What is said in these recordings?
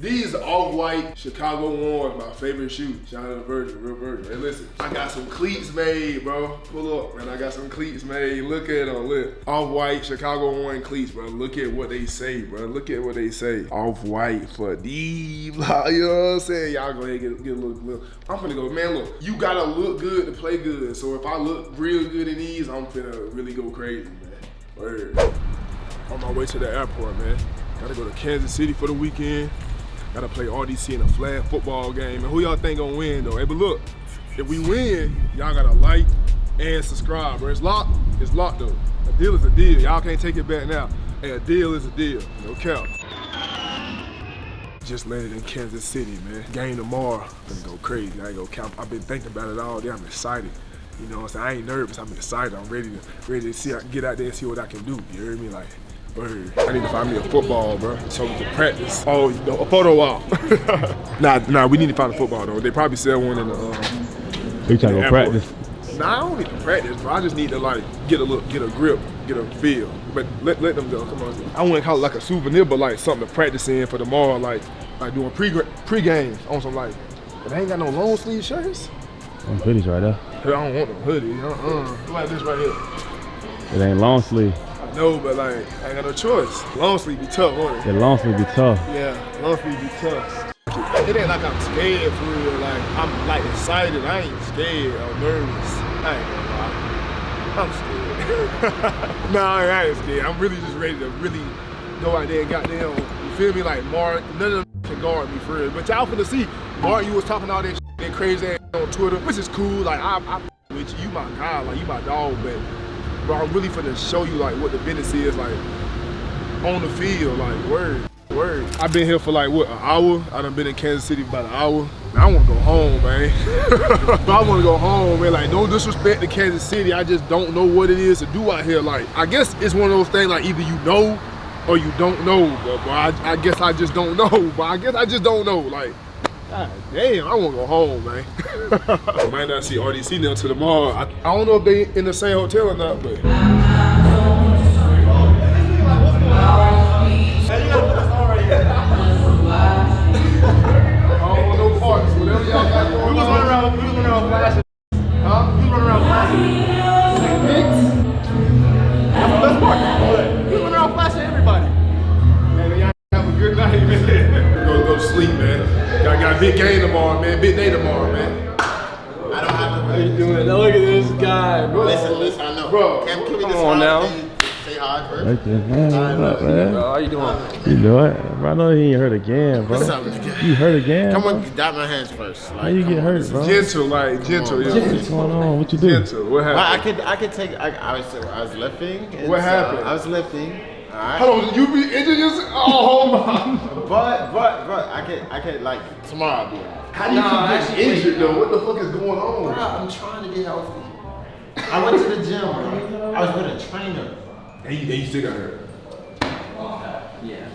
These off-white Chicago ones, my favorite shoe. Shout out to Virgil, real Virgil. Hey, listen, I got some cleats made, bro. Pull up, man. I got some cleats made. Look at them, look. Off-white Chicago one cleats, bro. Look at what they say, bro. Look at what they say. Off-white for D. You know what I'm saying? Y'all go ahead and get, get a little, little. I'm finna go, man. Look, you gotta look good to play good. So if I look real good in these, I'm finna really go crazy, man. Word. On my way to the airport, man. Gotta go to Kansas City for the weekend. Gotta play RDC in a flag football game. And who y'all think gonna win though? Hey, but look, if we win, y'all gotta like and subscribe, bro. It's locked, it's locked though. A deal is a deal. Y'all can't take it back now. Hey, a deal is a deal. No cap. Just landed in Kansas City, man. Game tomorrow. Gonna go crazy. I ain't gonna count. I've been thinking about it all day. I'm excited. You know what I'm saying? I ain't nervous. I'm excited. I'm ready to ready to see I get out there and see what I can do. You hear me? Like Word. I need to find me a football, bro, so we can practice. Oh, you know, a photo op. nah, nah, we need to find a football though. They probably sell one in the. Um, you trying to go practice? Nah, I don't need to practice, bro. I just need to like get a look, get a grip, get a feel. But let, let them go. Come on. I wouldn't call it like a souvenir, but like something to practice in for tomorrow, like like doing pre pre games on some like. But they ain't got no long sleeve shirts. Some hoodies right there. I don't want no hoodie. Uh-uh. Like this right here. It ain't long sleeve. No, but like, I ain't got no choice. Long sleeve be tough, won't it? Yeah, long sleeve be tough. Yeah, long sleeve be tough. It ain't like I'm scared for real. Like, I'm like excited. I ain't scared or nervous. I ain't gonna lie. I'm scared. nah, I ain't scared. I'm really just ready to really go out there and goddamn, you feel me? Like, Mark, none of them can guard me for real. But y'all finna see, Mark, you was talking all that, that crazy ass on Twitter, which is cool. Like, I, I with you, you my guy, like, you my dog, but bro, I'm really finna show you like what the business is like on the field, like word, word. I've been here for like what, an hour? I done been in Kansas City about an hour. I wanna go home, man. I wanna go home, man. Like, no disrespect to Kansas City. I just don't know what it is to do out here. Like, I guess it's one of those things like either you know or you don't know. But, bro, I, I guess I just don't know. But I guess I just don't know. Like, God damn, I wanna go home, man. I might not see RDC now till tomorrow. I, I don't know if they in the same hotel or not, but. big game tomorrow, man. Big day tomorrow, man. I don't have to. How you doing? Now look at this guy, bro. Listen, listen, I know. Bro, Cam, can we come just on now. Say hi first. Right there, man. What up, man? Bro, how you doing? You know it. Bro, I know he ain't hurt again, bro. What's up, nigga? You hurt again? Come bro? on, dab my hands first. Like, How you get on. hurt, bro? Gentle, like gentle. Yeah. What's going on? What you do? Gentle. What Well, I happened? could, I could take. I, I was, I was lifting. and What so happened? I was lifting. All right. Hold on, you be injured yourself? Oh my. But, but, but, I could, I could like tomorrow. I'll do it. How do you Nah, keep getting injured though? What the fuck is going on? Bro, on? I'm trying to get healthy. I went to the gym, bro. I was with a trainer. And you, and you still got hurt. Yeah.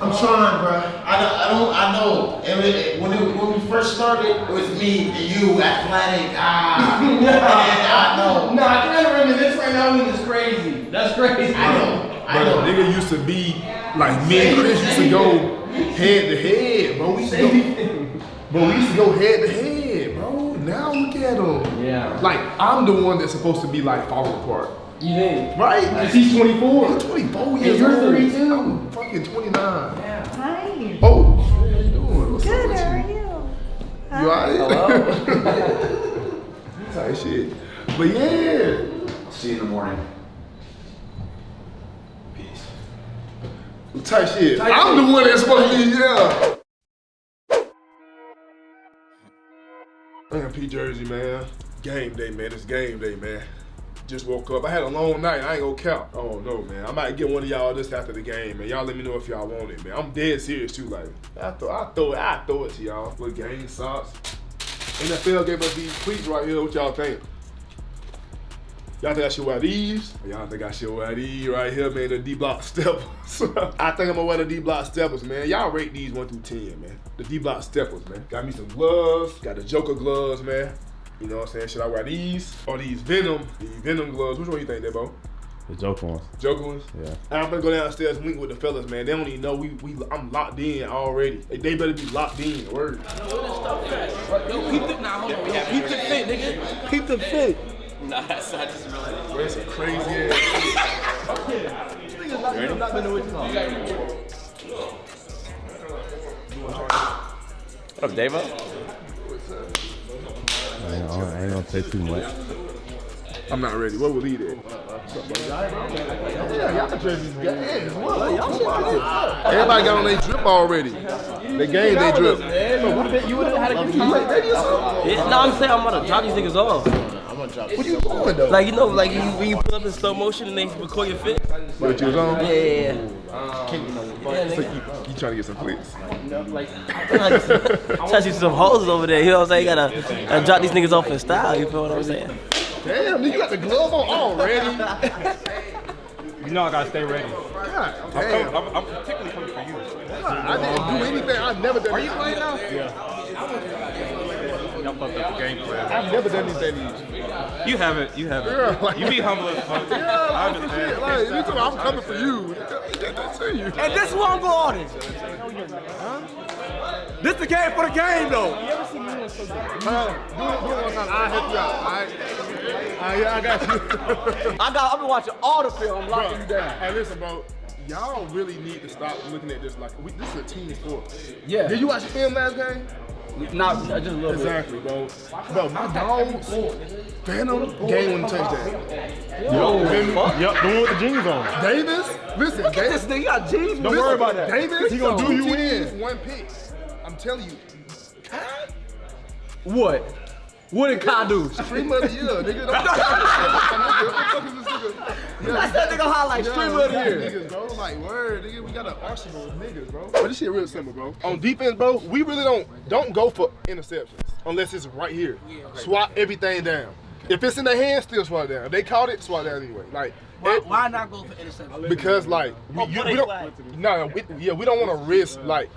I'm trying, bro. I don't, I don't, I know. And it, when, it, when we first started, it was me and you, athletic. Ah, and I know. Nah, I can't remember this right now. This is crazy. That's crazy. I know. I know. the nigga used to be like me and Chris used to go head to head, bro. We used to go, bro. We used to go head to head, bro. Now look at him. Yeah. Like I'm the one that's supposed to be like falling apart. You think? Right? Cause he's 24. I'm 24 years you're 32. I'm fucking 29. Yeah. Hi. Oh, how you doing? What's Good, up how are with you? you? You alright? Type shit. But yeah. See you in the morning. Type shit. I'm the one that's supposed to be, yeah. MP Jersey, man. Game day, man. It's game day, man. Just woke up. I had a long night. I ain't gonna count. Oh no, man. I might get one of y'all just after the game, man. Y'all let me know if y'all want it, man. I'm dead serious too. Like, I throw, I throw it, I throw it to y'all. With game socks. NFL gave us these cleats right here. What y'all think? Y'all think I should wear these? Y'all think I should wear these right here, man? The D block steppers. I think I'm gonna wear the D block steppers, man. Y'all rate these one through ten, man. The D block steppers, man. Got me some gloves. Got the Joker gloves, man. You know what I'm saying? Should I wear these or these Venom? These Venom gloves. Which one you think, Debo? The Joker ones. Joker ones. Yeah. And I'm gonna go downstairs and link with the fellas, man. They don't even know we we I'm locked in already. They, they better be locked in. Word. Yo, peep the, nah, hold on. Yo, peep the fit, nigga. Keep the fit. Nah, that's not just realized. Bro, it's a crazy ass. What up, Davo? I ain't, I ain't gonna say too much. I'm not ready. What will he it? Yeah, y'all jerseys got as well. Everybody got on their drip already. They game they drip. You would have had a good Yeah, no, I'm saying I'm about to drop these niggas off. What are you doing though? Like, you know, like you, when you pull up in slow motion and they record your fit? What you was on? Yeah, yeah, yeah. Yeah, So you, you trying to get some clicks? Like, trying to see some hoes over there. You know what I'm saying? You gotta, gotta drop these niggas off in style. You feel what I'm saying? Damn, nigga, you got the glove on already. You know I gotta stay ready. God damn. I'm, I'm particularly coming for you. I didn't do anything. I've never done. Are you playing now? Y'all fucked up the game plan. I've never done anything to you. You haven't. You haven't. Yeah, like- you be humble as fuck. Yeah, I like, for understand. shit. Like, you talking, I'm coming for you. That's to you. And this who I'm going on. This is the game for the game, though. Uh, do it, do it one time. I'll help you out. All right. All right, yeah, I got you. I got, I've been watching all the film. I'm locking you down. Hey, listen, bro. Y'all really need to stop looking at this like we, this is a team sport. Yeah. Did you watch the film last game? Not, just a little bit. Exactly, bro. Bro, my dogs, Fanum, game winning touchdown. Yo, yep, the one with the jeans on. Davis, listen, Look at Davis, this nigga. You got jeans, Don't worry about that. Davis, He gonna do you two in. One pick. I'm telling you. What? What did Kai do? Stream of the year, nigga. Don't fuck is this nigga? Yeah, That's that nigga highlight. Yeah, Stream we of the got year. Niggas, bro. Like, word, nigga, we got an arsenal of niggas, bro. But this shit real simple, bro. On defense, bro, we really don't don't go for interceptions unless it's right here. Swat everything down. If it's in their hands, still swat it down. If they caught it, swat it down anyway. Like, it- Why not go for interception? because like we, Oh, you, we don't, no, we, yeah, we don't want to risk like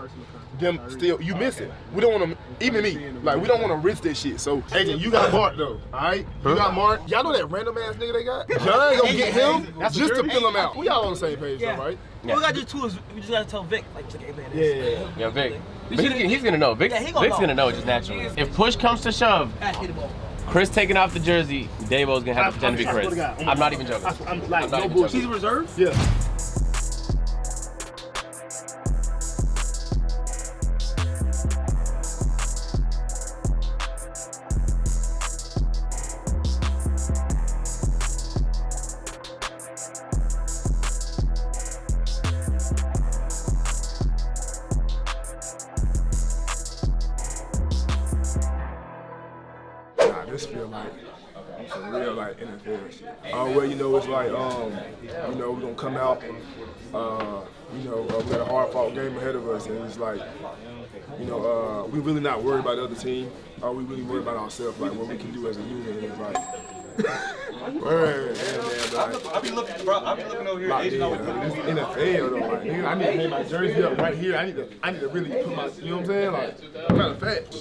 them still. You miss it. We don't want to. Even me, like we don't want to risk that shit. So, agent, you got Mark though. All right, you got Mark. Y'all know that random ass nigga they got. John gonna get him That's just to fill him out. We all on the same page, though, right? What we gotta do too is we just gotta tell Vic, like, just get Yeah, yeah, yeah. Yeah, Vic. But he's, he's gonna know. Vic's, Yeah, he gonna Vic's know. gonna know just naturally. If push comes to shove, Pass me the ball. Chris taking off the jersey, Davo's gonna have to pretend to be I Chris. I'm not even joking. I'm like I'm no even bullshit. He's reserved? Yeah. Like NFL shit. Uh, well, you know, it's like um, you know, we're gonna come out. Uh, you know, uh, we got a hard fought game ahead of us, and it's like, you know, uh, we really not worried about the other team. Uh, we really worried about ourselves, like what we can do as a unit. And it's like, word, yeah, man, like, I be looking, bro. I be looking over here. Locked Agent in, always man. This NFL though. Like, nigga, I need to hang my jersey up right here. I need to, I need to really put my, you know what I'm saying? Like, matter of fact.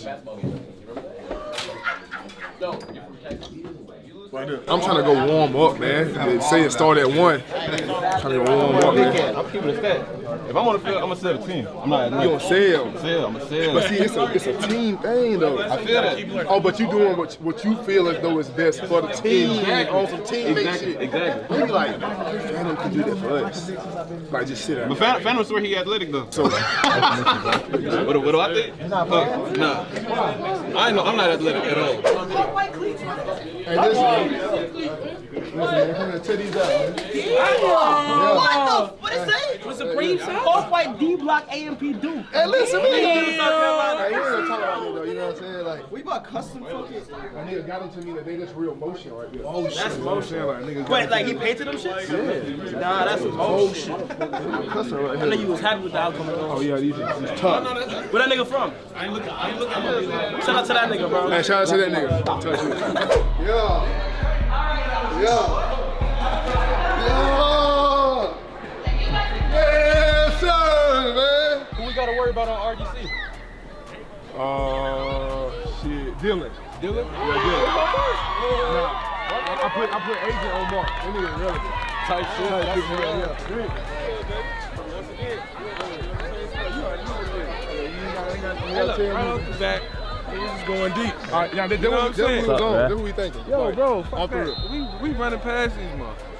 I'm trying to go warm up, man. They say it start at one. trying to go warm up, man. I'm keeping it stat. If I'm on the field, I'm gonna sell the team. I'm not. You gonna sell? sell. I'm gonna sell. But see, it's a it's a team thing though. I feel that. Oh, but you're doing what what you feel as though is best for the team on some teammate Exactly. shit. Exactly. You be like, Fanum can do that for us. Like just sit But out. Fanum, Fanum swear he athletic though. So What, do- what do I think? Nah. nah. I know I'm not athletic at all. hey, listen, listen, man, come here, tell these out. man. What the? What it say? What's Supreme? Off-white D block AMP Duke. Hey, listen, man. Yeah. Hey, you ain't gonna talk about it though. You know what I'm saying? Like, We bought custom fucking. a nigga got into me that they just real motion right there. Oh shit. That's motion. Like, niggas Wait, like he painted them shit? Nah, that's motion. Cussing right I know here. you was happy with the outcome of Oh yeah, these these tough. Where that nigga from? I ain't looking. I ain't looking. Shout out to that nigga, bro. Hey, shout out to that nigga. Touch you. Yeah. Yeah. Yeah. Man. Gotta worry about on RGC? Uh, shit, Dylan. Dylan? Yeah, Dylan. Nah, I, I put I put agent on Mark. That nigga relative. type shit. That's real. Hey, look, right off the back, niggas is going deep. All right, yeah, that, that, You know what I'm saying? what we going. man? That's what we thinking. Yo, Like, bro, fuck that. We, we running past these motherfuckers.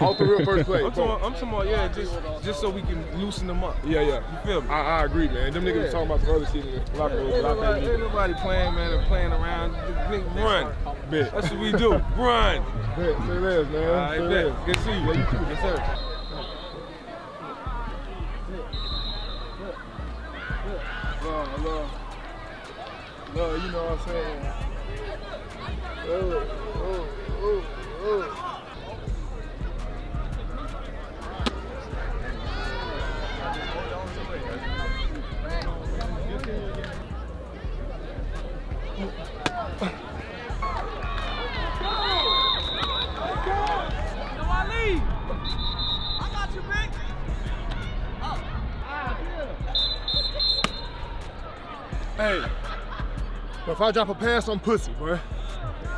Off the real first play. I'm talking, I'm talking about, yeah, just just so we can loosen them up. Yeah, yeah. You feel me? I, I agree, man. Them niggas Yeah. talking about some other the locker room. Ain't nobody, ain't nobody playing, man, and playing around. Run. Bet. That's what we do. Run. Bet. Say less, man. All right, Say bet. less. Good to see you. Yes, sir. Love, love. Love, you know what I'm saying? Oh, oh, oh, oh. If I drop a pass on pussy, boy.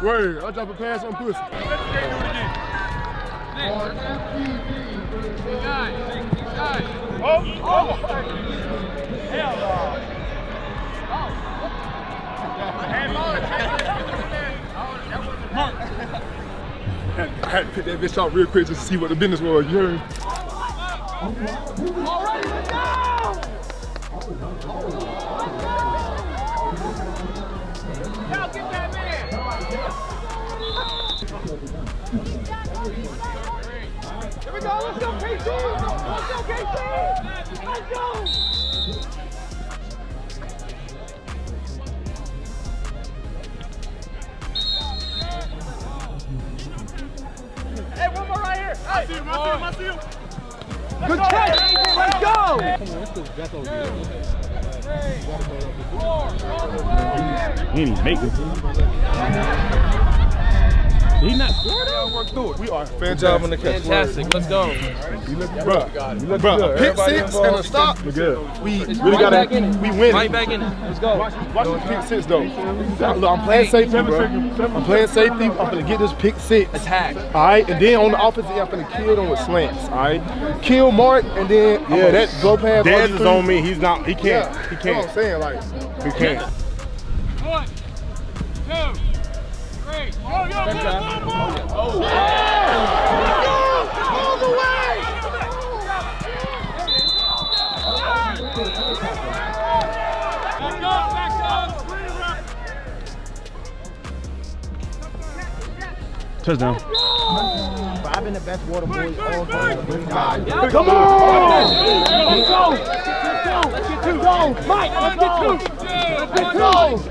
Word, I drop a pass on pussy. I had to pick that bitch out real quick just to see what the business was. You heard? He didn't even make it. He not scored Y'all work through it. We are Good job on the fantastic. catch. Fantastic. Let's go. You look, bruh. You look Bruh, good. a pick Everybody six involved. and a stop. We good. We really right gotta. back in it. We win. Right back in it. Let's go. Watch, watch this pick six though. Look, I'm playing safety, bro. I'm playing safety. I'm gonna get this pick six. Attack. All right, and then on the offensive, end, I'm gonna kill them with slants. All right, kill Mark, and then oh, yeah, that go pass. Dez is on me. He's not. He Yeah, can't. He That's what I'm can't. saying, like, He can't. Touchdown. I've been the best water boy all time. Come on!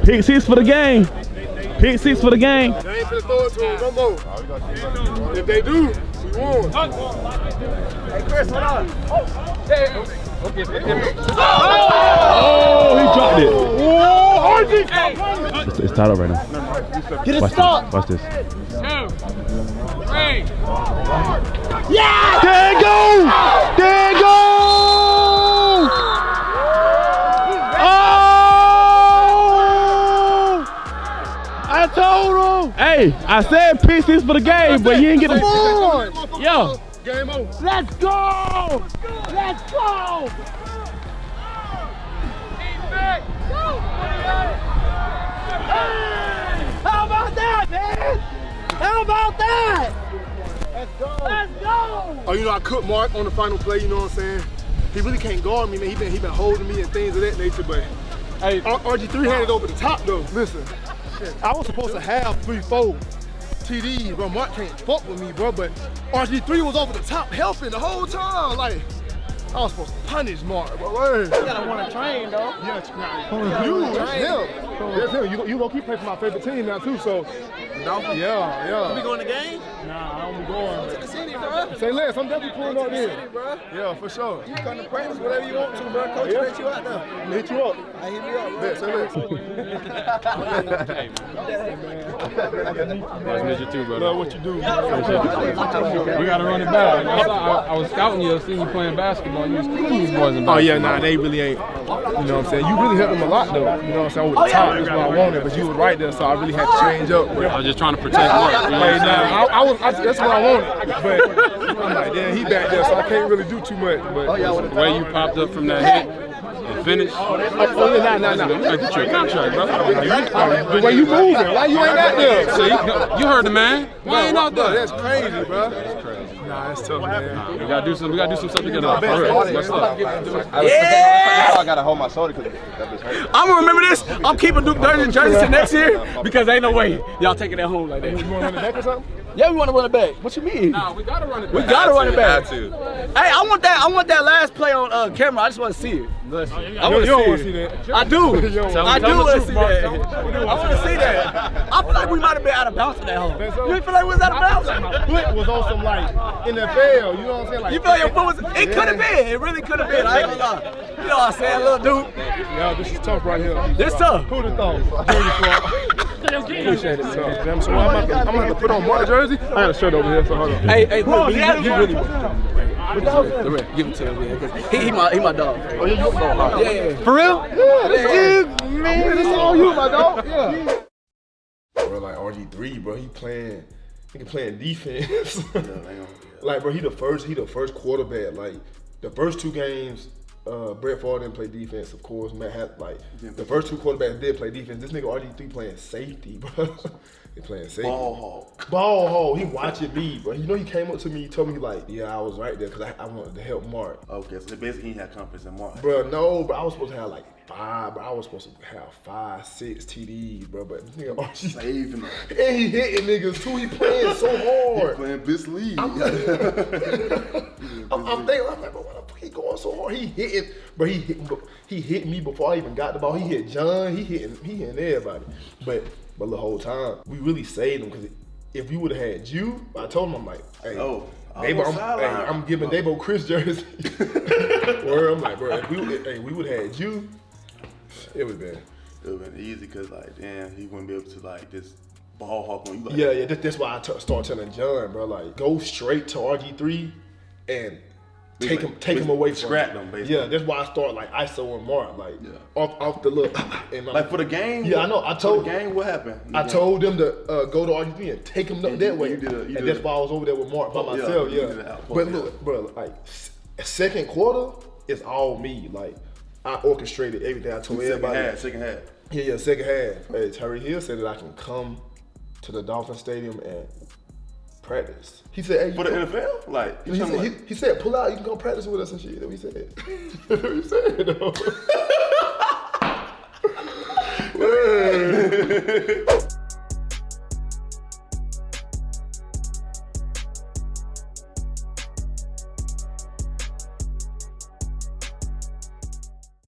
Pick six for the game. Pick six for the game. they ain't finna throw it to him no more. If they do, we won. Oh, he dropped it. Oh, RG! It's, it's tied up right now. Get it Watch this. Watch this. Yeah! There it go! There it go! Told him. Hey, I said pieces for the game, but you didn't get the. Come! Yo, Game over. let's go! Let's go! How about that, man? How about that? Let's go. Let's go. Oh, you know, I cooked Mark on the final play, you know what I'm saying? He really can't guard me, man. He been, he been holding me and things of that nature, but Hey, RG3 had it over the top, though. Listen, I was supposed to have three, four TDs, bro. Mark can't fuck with me, bro, but RG3 was over the top helping the whole time. Like, I was supposed to punish Mark, bro. Word. You gotta want to train, though. Yeah, nah, you, that's him. That's him. You, you gonna keep playing for my favorite team now, too, so. Yeah, yeah. We going to game? Nah, I don't be going. To the city, bro. Say less, I'm definitely pulling up City, bro. Yeah, for sure. You come to practice whatever you want to, bro. Coach Yeah. let you out there. I'm hit you up. I hit me up, bro. Bet, say less. nice to meet you too, brother. Love what you do. We gotta run it back. I, I, I was scouting you, I seen you playing basketball. on you. These boys in Oh yeah, nah, they really ain't. You know what I'm saying? You really helped them a lot though. You know what I'm saying? With the top, that's what I wanted, but you was right there, so I really had to change up. I was just trying to protect Mark. You know what Hey, I'm nah, I, I was, I, that's what I wanted, but I'm like, damn, he back there, so I can't really do too much. But The way you popped up from that hit and finished. oh yeah, nah, nah, nah. Like your contract, bro. The way you moving, why you ain't out there? So you, you heard the man. Why ain't out there? That's crazy, bro. That's crazy. Nah, that's tough, man. We gotta do some. We gotta do some stuff together. For real. Let's up. Yeah! I gotta hold my shoulder because that bitch hurt. I'm gonna remember this. I'm keeping Duke Dennis jersey to next year because ain't no way y'all taking that home like that. You want to run it back or something? Yeah, we want to run it back. What you mean? Nah, we gotta run it. Back. We gotta run it back. Had to. Hey, I want that. I want that last play on uh, camera. I just want to see it. I want You don't to wanna see, see that. I do. You I do want to see Mark. that. Don't- we do I wanna see that. I feel like we might have been out of bounds in that hole. Think so? You feel like we was out of bounds? My foot was on some like NFL. You know what I'm saying? Like You feel like your foot was? It could have been. It really could have been. I ain't gonna lie. You know what I'm saying, little dude? Yo, this is tough right here. This tough. Who'd have thought? Jersey Appreciate it. So, so I'm about, to, I'm about to put on my jersey. I got a shirt over here, so hold on. Hey, hey, look, he, he really. The red, Give it to him, yeah. 'cause He, he my, he my dog. Oh, yeah, you dog. Yeah, yeah. For real? Yeah, this you, man. This is all you, my dog. Yeah. Bro, like RG3, bro, he playing, he playing defense. like, bro, he the first, he the first quarterback. Like, the first two games, uh, Brett Favre didn't play defense, of course. Matt had like the first two quarterbacks did play defense. This nigga RG3 playing safety, bro. he playing safety. Ball hawk. Ball hole. He watching me, bro. You know, he came up to me, he told me like, yeah, I was right there because I, I wanted to help Mark. Okay, so basically he had confidence in Mark. Bro, no, but I was supposed to have like five, bro. I was supposed to have five, six TDs, bro. But this nigga RG Saving him. and he hitting niggas too. He playing so hard. he Playing this league. I'm, I'm thinking, I'm like, bro, why the fuck he going so hard? He hitting, bro. He hit, he hit me before I even got the ball. He hit John. He hitting, he hitting everybody. But, but the whole time, we really saved him because if we would have had you, I told him, I'm like, hey, Oh, almost I'm, hey. I'm giving Dabo Chris jersey. Where I'm like, bro, if we, hey, we would have had you, it would have been. It would have been easy because like, damn, he wouldn't be able to like just ball hawk on you. Like, Yeah, yeah. That, that's why I t- start telling John, bro, like go straight to RG three and take him, take him away from Scrap them, basically. Yeah, that's why I start like ISO and Mark, like Yeah. off off the look. And I'm- Like for the game. Yeah, I know. I for told the game. What happened? I told them to uh, go to RG three and take him up And that you- way. you did a- you and did that's a- why I was over there with Mark by yeah, myself. Yeah, outpost, but look, bro, like second quarter is all me. Like I orchestrated everything. I told Second everybody. half. Second half. Yeah, yeah, second half. Hey, Tyreek Hill said that I can come to the Dolphin Stadium and practice. He said, hey, For the come-6 like, you he, said, like, he, he said, pull out, you can go practice with us and shit. That's what he said. That's what he said, though.